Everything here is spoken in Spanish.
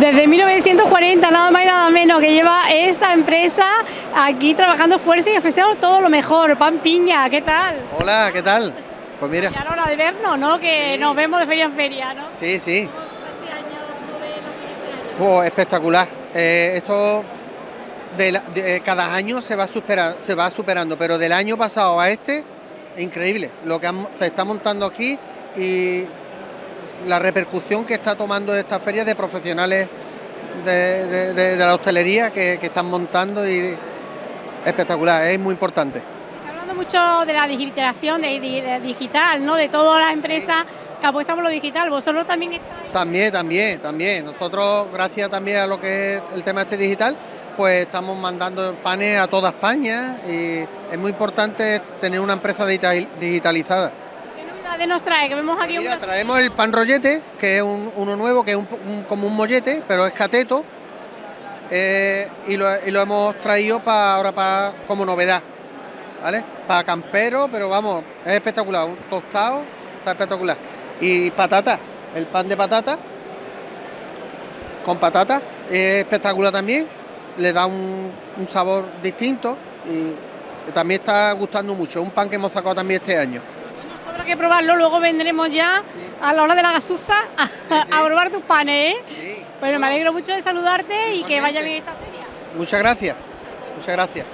Desde 1940, nada más y nada menos, que lleva esta empresa aquí trabajando fuerza y ofreciendo todo lo mejor. Pan Piña, ¿qué tal? Hola, ¿qué tal? Pues mira. Ya hora de vernos, ¿no? Que nos vemos de feria en feria, ¿no? Sí, sí. Este año, ¿cómo ves lo que este año? Oh, espectacular. Eh, esto de la- de- cada año se va, supera- se va superando, pero del año pasado a este, increíble. Lo que han- se está montando aquí y la repercusión que está tomando esta feria de profesionales de, de- de- de la hostelería que, que están montando y espectacular, es muy importante. Está hablando mucho de la digitalización, de, digital, ¿no? De todas las empresas que apuestan por lo digital. Vosotros también estáis... También, también, también. Nosotros, gracias también a lo que es el tema este digital, pues estamos mandando panes a toda España y es muy importante tener una empresa digital- digitalizada. ¿Qué novedades nos trae? Que vemos aquí Mira, traemos el pan rollete, que es un- uno nuevo, que es un po- un- como un mollete, pero es cateto, eh, y, lo, y lo hemos traído para ahora para como novedad, ¿vale? Para campero, pero vamos, es espectacular, un tostado, está espectacular. Y patata, el pan de patata, con patata, es espectacular también, le da un, un sabor distinto y también está gustando mucho, un pan que hemos sacado también este año. Habrá que probarlo, luego vendremos ya a la hora de la gasusa a, a probar tus panes, ¿eh? Bueno, me alegro mucho de saludarte y que vaya bien esta feria. Muchas gracias, muchas gracias.